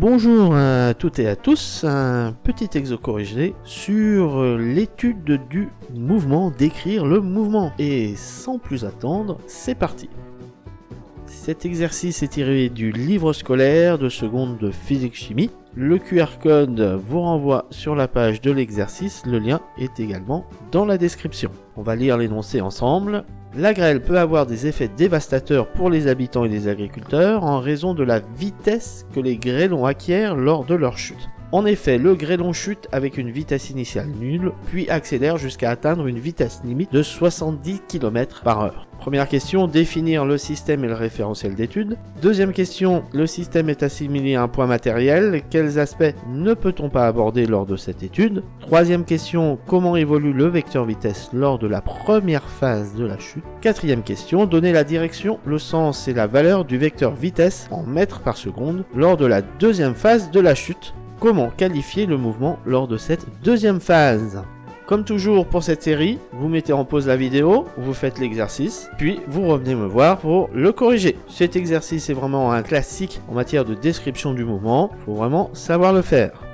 Bonjour à toutes et à tous, un petit exo corrigé sur l'étude du mouvement, décrire le mouvement. Et sans plus attendre, c'est parti Cet exercice est tiré du livre scolaire de seconde de physique-chimie. Le QR code vous renvoie sur la page de l'exercice, le lien est également dans la description. On va lire l'énoncé ensemble. La grêle peut avoir des effets dévastateurs pour les habitants et les agriculteurs en raison de la vitesse que les grêlons acquièrent lors de leur chute. En effet, le grêlon chute avec une vitesse initiale nulle, puis accélère jusqu'à atteindre une vitesse limite de 70 km par heure. Première question, définir le système et le référentiel d'étude. Deuxième question, le système est assimilé à un point matériel. Quels aspects ne peut-on pas aborder lors de cette étude? Troisième question, comment évolue le vecteur vitesse lors de la première phase de la chute? Quatrième question, donner la direction, le sens et la valeur du vecteur vitesse en mètres par seconde lors de la deuxième phase de la chute. Comment qualifier le mouvement lors de cette deuxième phase Comme toujours pour cette série, vous mettez en pause la vidéo, vous faites l'exercice, puis vous revenez me voir pour le corriger. Cet exercice est vraiment un classique en matière de description du mouvement, il faut vraiment savoir le faire.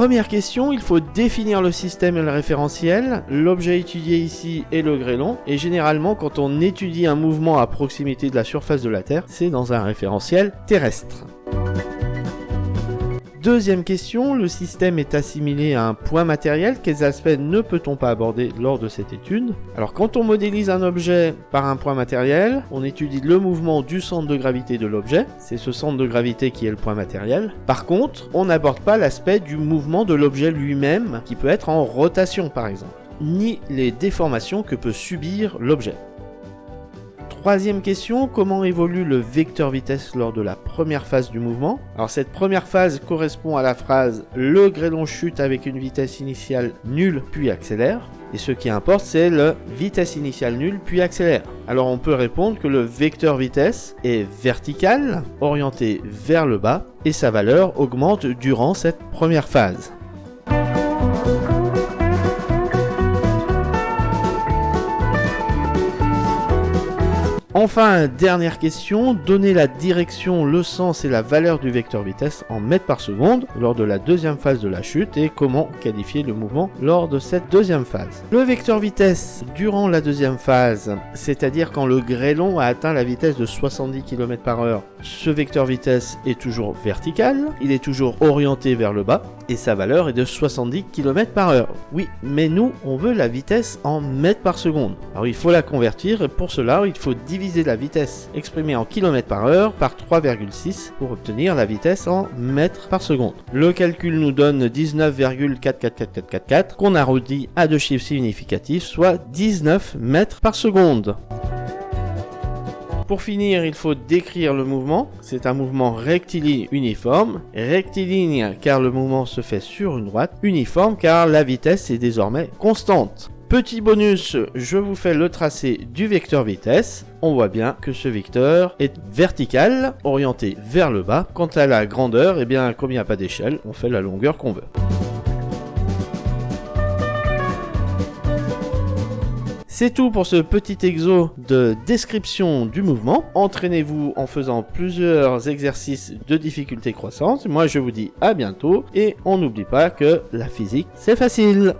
Première question, il faut définir le système et le référentiel. L'objet étudié ici est le grêlon. Et généralement, quand on étudie un mouvement à proximité de la surface de la Terre, c'est dans un référentiel terrestre. Deuxième question, le système est assimilé à un point matériel. Quels aspects ne peut-on pas aborder lors de cette étude? Alors quand on modélise un objet par un point matériel, on étudie le mouvement du centre de gravité de l'objet. C'est ce centre de gravité qui est le point matériel. Par contre, on n'aborde pas l'aspect du mouvement de l'objet lui-même, qui peut être en rotation par exemple, ni les déformations que peut subir l'objet. Troisième question, comment évolue le vecteur vitesse lors de la première phase du mouvement Alors cette première phase correspond à la phrase « le grêlon chute avec une vitesse initiale nulle puis accélère ». Et ce qui importe, c'est le vitesse initiale nulle puis accélère. Alors on peut répondre que le vecteur vitesse est vertical, orienté vers le bas, et sa valeur augmente durant cette première phase. Enfin, dernière question, donner la direction, le sens et la valeur du vecteur vitesse en mètres par seconde lors de la deuxième phase de la chute et comment qualifier le mouvement lors de cette deuxième phase. Le vecteur vitesse durant la deuxième phase, c'est-à-dire quand le grêlon a atteint la vitesse de 70 km par heure, ce vecteur vitesse est toujours vertical, il est toujours orienté vers le bas et sa valeur est de 70 km par heure. Oui, mais nous, on veut la vitesse en mètres par seconde. Alors il faut la convertir et pour cela, il faut diviser la vitesse exprimée en km par heure par 3,6 pour obtenir la vitesse en mètres par seconde. Le calcul nous donne 19,444444 qu'on arrondit à deux chiffres significatifs, soit 19 mètres par seconde. Pour finir, il faut décrire le mouvement. C'est un mouvement rectiligne uniforme. Rectiligne car le mouvement se fait sur une droite. Uniforme car la vitesse est désormais constante. Petit bonus, je vous fais le tracé du vecteur vitesse. On voit bien que ce vecteur est vertical, orienté vers le bas. Quant à la grandeur, eh bien, comme il n'y a pas d'échelle, on fait la longueur qu'on veut. C'est tout pour ce petit exo de description du mouvement. Entraînez-vous en faisant plusieurs exercices de difficulté croissante. Moi je vous dis à bientôt et on n'oublie pas que la physique c'est facile.